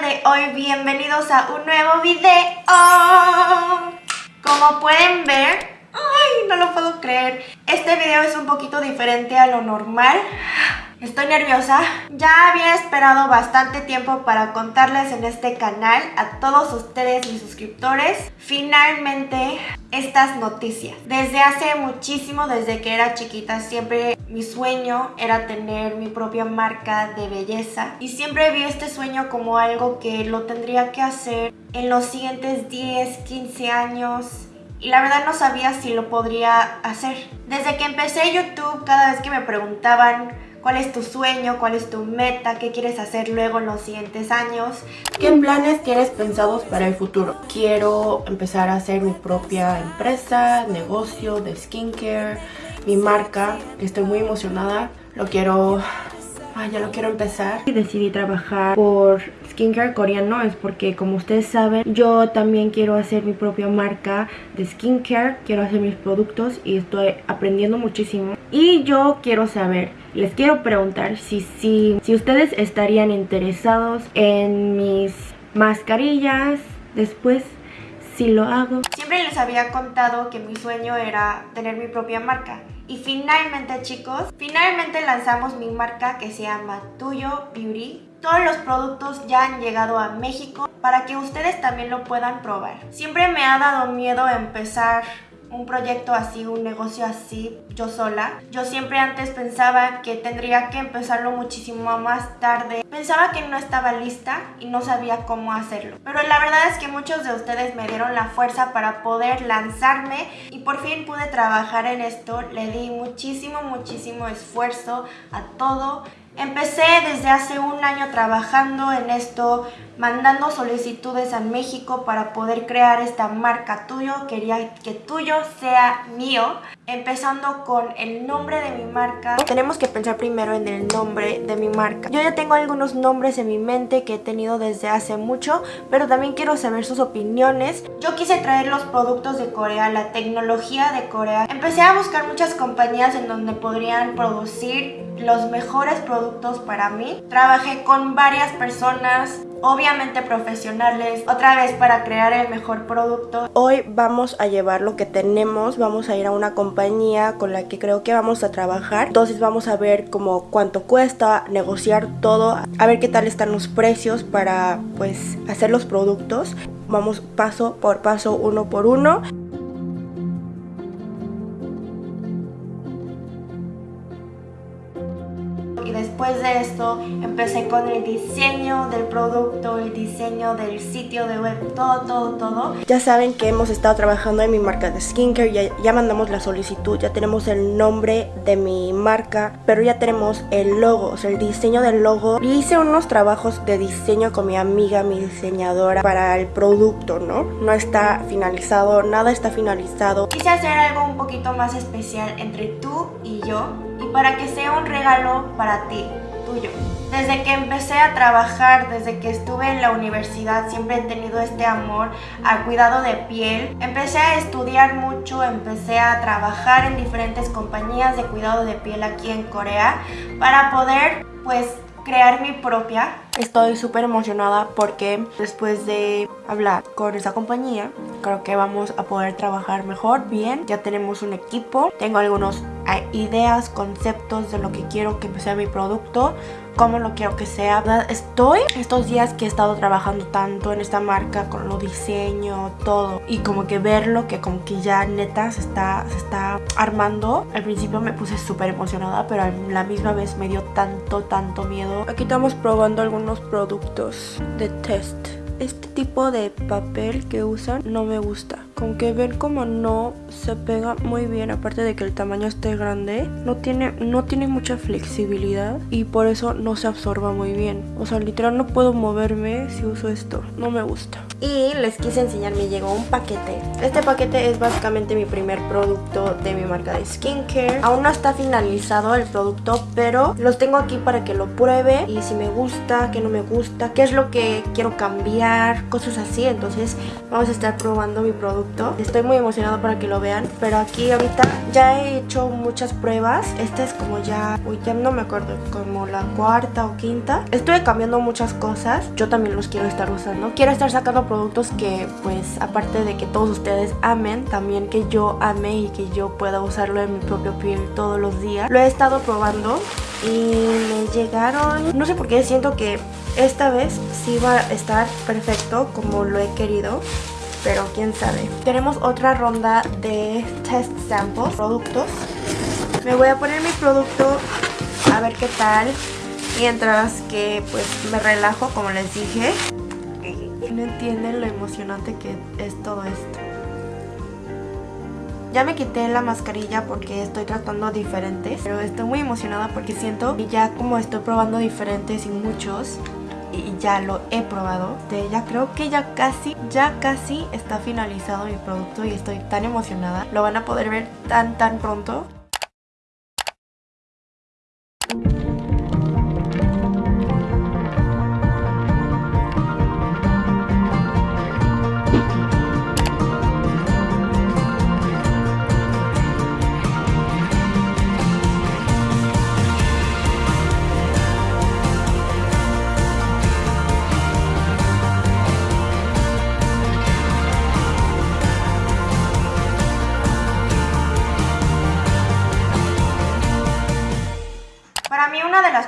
de hoy, bienvenidos a un nuevo video. Como pueden ver, ay, no lo puedo creer. Este video es un poquito diferente a lo normal Estoy nerviosa. Ya había esperado bastante tiempo para contarles en este canal a todos ustedes, mis suscriptores, finalmente estas noticias. Desde hace muchísimo, desde que era chiquita, siempre mi sueño era tener mi propia marca de belleza. Y siempre vi este sueño como algo que lo tendría que hacer en los siguientes 10, 15 años y la verdad no sabía si lo podría hacer. Desde que empecé YouTube, cada vez que me preguntaban cuál es tu sueño, cuál es tu meta, qué quieres hacer luego en los siguientes años. ¿Qué planes tienes pensados para el futuro? Quiero empezar a hacer mi propia empresa, negocio de skincare, mi marca, estoy muy emocionada. Lo quiero Ah, ya lo quiero empezar. Decidí trabajar por skincare coreano es porque como ustedes saben yo también quiero hacer mi propia marca de skincare, quiero hacer mis productos y estoy aprendiendo muchísimo. Y yo quiero saber, les quiero preguntar si, si, si ustedes estarían interesados en mis mascarillas después si lo hago. Siempre les había contado que mi sueño era tener mi propia marca y finalmente chicos, finalmente lanzamos mi marca que se llama Tuyo Beauty. Todos los productos ya han llegado a México para que ustedes también lo puedan probar. Siempre me ha dado miedo empezar un proyecto así, un negocio así, yo sola. Yo siempre antes pensaba que tendría que empezarlo muchísimo más tarde. Pensaba que no estaba lista y no sabía cómo hacerlo. Pero la verdad es que muchos de ustedes me dieron la fuerza para poder lanzarme y por fin pude trabajar en esto. Le di muchísimo, muchísimo esfuerzo a todo. Empecé desde hace un año trabajando en esto, mandando solicitudes a México para poder crear esta marca tuyo. Quería que tuyo sea mío. Empezando con el nombre de mi marca. Tenemos que pensar primero en el nombre de mi marca. Yo ya tengo algunos nombres en mi mente que he tenido desde hace mucho, pero también quiero saber sus opiniones. Yo quise traer los productos de Corea, la tecnología de Corea. Empecé a buscar muchas compañías en donde podrían producir los mejores productos para mí. Trabajé con varias personas, obviamente profesionales, otra vez para crear el mejor producto. Hoy vamos a llevar lo que tenemos, vamos a ir a una compañía con la que creo que vamos a trabajar. Entonces vamos a ver como cuánto cuesta, negociar todo, a ver qué tal están los precios para pues hacer los productos. Vamos paso por paso, uno por uno. Después de esto empecé con el diseño del producto, el diseño del sitio de web, todo, todo, todo. Ya saben que hemos estado trabajando en mi marca de skincare, ya, ya mandamos la solicitud, ya tenemos el nombre de mi marca, pero ya tenemos el logo, o sea, el diseño del logo. Y hice unos trabajos de diseño con mi amiga, mi diseñadora, para el producto, ¿no? No está finalizado, nada está finalizado. Quise hacer algo un poquito más especial entre tú y yo para que sea un regalo para ti, tuyo. Desde que empecé a trabajar, desde que estuve en la universidad, siempre he tenido este amor al cuidado de piel. Empecé a estudiar mucho, empecé a trabajar en diferentes compañías de cuidado de piel aquí en Corea para poder pues crear mi propia. Estoy súper emocionada porque después de hablar con esa compañía, creo que vamos a poder trabajar mejor, bien. Ya tenemos un equipo, tengo algunos ideas, conceptos de lo que quiero que sea mi producto cómo lo quiero que sea. Estoy estos días que he estado trabajando tanto en esta marca con lo diseño, todo. Y como que verlo, que como que ya neta se está, se está armando. Al principio me puse súper emocionada, pero a la misma vez me dio tanto, tanto miedo. Aquí estamos probando algunos productos de test. Este tipo de papel que usan no me gusta con que ver como no se pega muy bien aparte de que el tamaño esté grande no tiene no tiene mucha flexibilidad y por eso no se absorba muy bien. O sea literal no puedo moverme si uso esto. No me gusta. Y les quise enseñar me llegó un paquete. Este paquete es básicamente mi primer producto de mi marca de skincare. Aún no está finalizado el producto pero los tengo aquí para que lo pruebe y si me gusta que no me gusta qué es lo que quiero cambiar cosas así. Entonces vamos a estar probando mi producto Estoy muy emocionado para que lo vean, pero aquí ahorita ya he hecho muchas pruebas. Esta es como ya, uy, ya no me acuerdo, como la cuarta o quinta. Estoy cambiando muchas cosas. Yo también los quiero estar usando. Quiero estar sacando productos que, pues, aparte de que todos ustedes amen, también que yo ame y que yo pueda usarlo en mi propio piel todos los días. Lo he estado probando y me llegaron, no sé por qué siento que esta vez sí va a estar perfecto como lo he querido pero quién sabe. Tenemos otra ronda de test samples, productos. Me voy a poner mi producto a ver qué tal. Mientras que pues me relajo como les dije. No entienden lo emocionante que es todo esto. Ya me quité la mascarilla porque estoy tratando diferentes, pero estoy muy emocionada porque siento que ya como estoy probando diferentes y muchos, y ya lo he probado. De ya creo que ya casi, ya casi está finalizado mi producto y estoy tan emocionada. Lo van a poder ver tan tan pronto.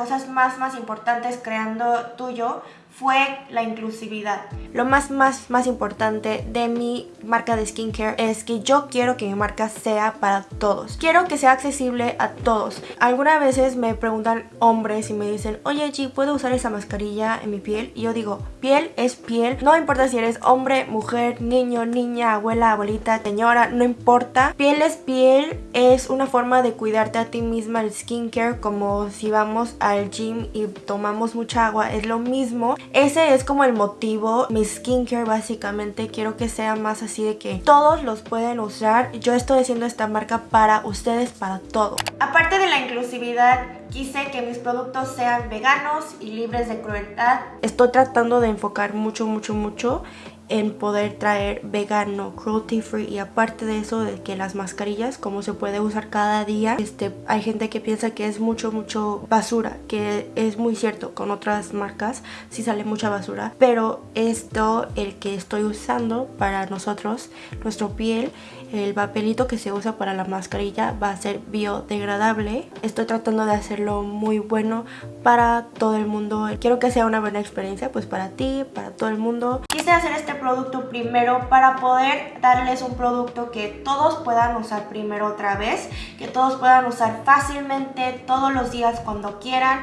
Cosas más más importantes creando tuyo fue la inclusividad. Lo más, más, más importante de mi marca de skincare es que yo quiero que mi marca sea para todos. Quiero que sea accesible a todos. Algunas veces me preguntan hombres y me dicen, oye G, ¿puedo usar esa mascarilla en mi piel? Y yo digo, piel es piel. No importa si eres hombre, mujer, niño, niña, abuela, abuelita, señora, no importa. Piel es piel. Es una forma de cuidarte a ti misma el skincare como si vamos al gym y tomamos mucha agua. Es lo mismo. Ese es como el motivo. Mi skincare básicamente quiero que sea más así de que todos los pueden usar. Yo estoy haciendo esta marca para ustedes, para todo. Aparte de la inclusividad, quise que mis productos sean veganos y libres de crueldad. Estoy tratando de enfocar mucho, mucho, mucho en poder traer vegano, cruelty free y aparte de eso de que las mascarillas como se puede usar cada día, este hay gente que piensa que es mucho mucho basura, que es muy cierto, con otras marcas sí sale mucha basura, pero esto el que estoy usando para nosotros, nuestro piel, el papelito que se usa para la mascarilla va a ser biodegradable. Estoy tratando de hacerlo muy bueno para todo el mundo. Quiero que sea una buena experiencia pues para ti, para todo el mundo. Quise hacer este producto primero para poder darles un producto que todos puedan usar primero otra vez, que todos puedan usar fácilmente todos los días cuando quieran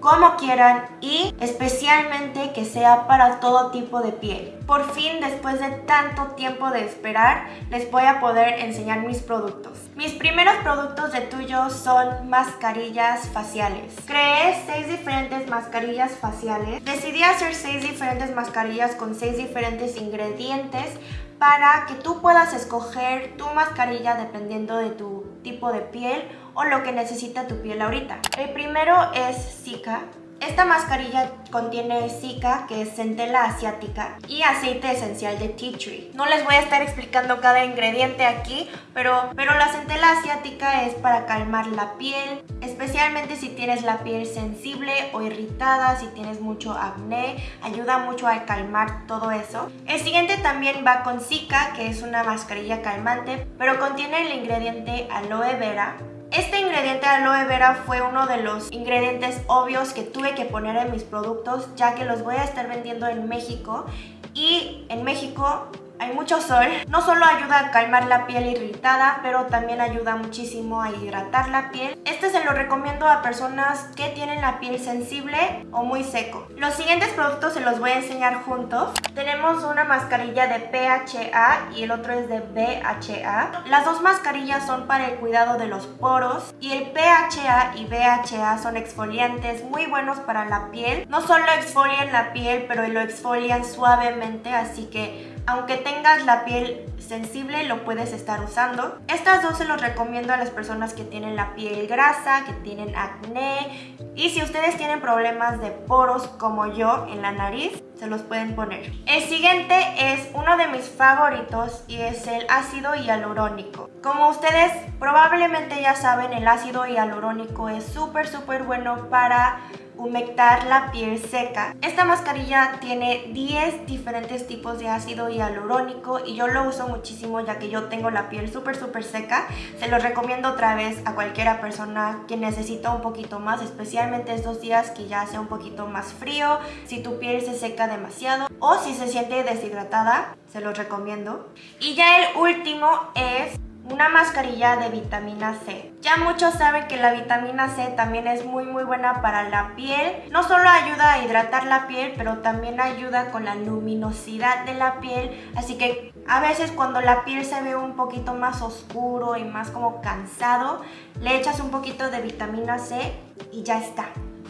como quieran y especialmente que sea para todo tipo de piel. Por fin, después de tanto tiempo de esperar, les voy a poder enseñar mis productos. Mis primeros productos de tuyo son mascarillas faciales. Creé 6 diferentes mascarillas faciales. Decidí hacer 6 diferentes mascarillas con 6 diferentes ingredientes para que tú puedas escoger tu mascarilla dependiendo de tu tipo de piel o lo que necesita tu piel ahorita. El primero es Zika. Esta mascarilla contiene Zika, que es centela asiática, y aceite esencial de tea tree. No les voy a estar explicando cada ingrediente aquí, pero, pero la centela asiática es para calmar la piel, especialmente si tienes la piel sensible o irritada, si tienes mucho acné, ayuda mucho a calmar todo eso. El siguiente también va con Zika, que es una mascarilla calmante, pero contiene el ingrediente aloe vera, este ingrediente aloe vera fue uno de los ingredientes obvios que tuve que poner en mis productos ya que los voy a estar vendiendo en México. Y en México hay mucho sol. No solo ayuda a calmar la piel irritada, pero también ayuda muchísimo a hidratar la piel. Este se lo recomiendo a personas que tienen la piel sensible o muy seco. Los siguientes productos se los voy a enseñar juntos. Tenemos una mascarilla de PHA y el otro es de BHA. Las dos mascarillas son para el cuidado de los poros y el PHA y BHA son exfoliantes muy buenos para la piel. No solo exfolian la piel, pero lo exfolian suavemente, así que aunque tengas la piel sensible lo puedes estar usando. Estas dos se los recomiendo a las personas que tienen la piel grasa, que tienen acné y si ustedes tienen problemas de poros como yo en la nariz, se los pueden poner. El siguiente es uno de mis favoritos y es el ácido hialurónico. Como ustedes probablemente ya saben, el ácido hialurónico es súper súper bueno para humectar la piel seca. Esta mascarilla tiene 10 diferentes tipos de ácido hialurónico y yo lo uso muchísimo ya que yo tengo la piel súper súper seca. Se lo recomiendo otra vez a cualquiera persona que necesita un poquito más, especialmente estos días que ya hace un poquito más frío, si tu piel se seca demasiado o si se siente deshidratada, se los recomiendo. Y ya el último es una mascarilla de vitamina C. Ya muchos saben que la vitamina C también es muy muy buena para la piel. No solo ayuda a hidratar la piel, pero también ayuda con la luminosidad de la piel. Así que a veces cuando la piel se ve un poquito más oscuro y más como cansado, le echas un poquito de vitamina C y ya está.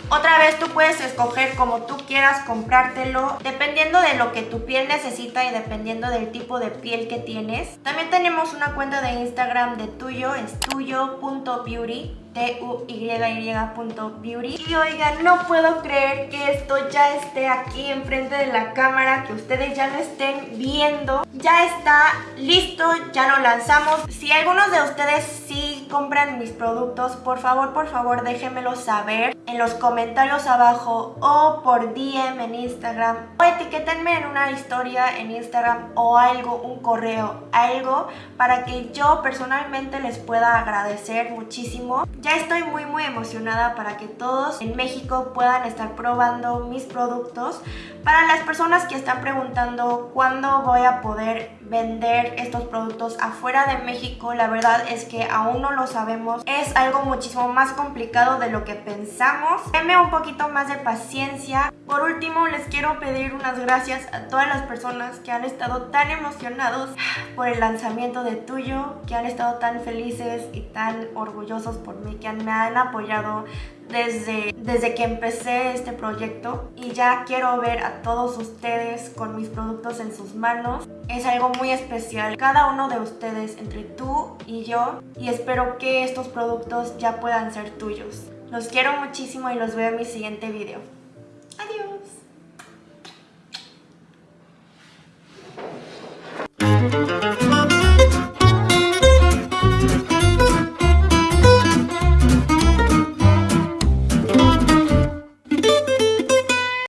Otra vez tú puedes escoger como tú quieras comprártelo dependiendo de lo que tu piel necesita y dependiendo del tipo de piel que tienes. También tenemos una cuenta de Instagram de tuyo, es tuyo.beauty T-U-Y-Y.beauty Y oigan, no puedo creer que esto ya esté aquí enfrente de la cámara, que ustedes ya lo estén viendo. Ya está listo, ya lo lanzamos. Si algunos de ustedes sí compran mis productos, por favor, por favor, déjenmelo saber en los comentarios abajo o por DM en Instagram o etiquétenme en una historia en Instagram o algo, un correo, algo para que yo personalmente les pueda agradecer muchísimo ya estoy muy muy emocionada para que todos en México puedan estar probando mis productos. Para las personas que están preguntando cuándo voy a poder vender estos productos afuera de México, la verdad es que aún no lo sabemos. Es algo muchísimo más complicado de lo que pensamos. Denme un poquito más de paciencia. Por último, les quiero pedir unas gracias a todas las personas que han estado tan emocionados por el lanzamiento de Tuyo, que han estado tan felices y tan orgullosos por mí, que me han apoyado desde, desde que empecé este proyecto y ya quiero ver a todos ustedes con mis productos en sus manos. Es algo muy especial, cada uno de ustedes entre tú y yo y espero que estos productos ya puedan ser tuyos. Los quiero muchísimo y los veo en mi siguiente video.